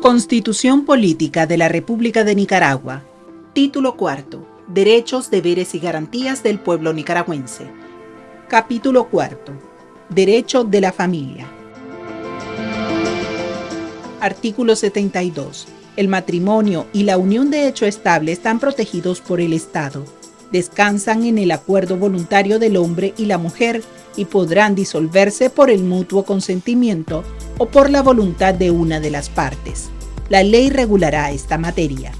Constitución Política de la República de Nicaragua. Título cuarto. Derechos, deberes y garantías del pueblo nicaragüense. Capítulo cuarto. Derecho de la familia. Artículo 72. El matrimonio y la unión de hecho estable están protegidos por el Estado. Descansan en el acuerdo voluntario del hombre y la mujer y podrán disolverse por el mutuo consentimiento o por la voluntad de una de las partes. La ley regulará esta materia.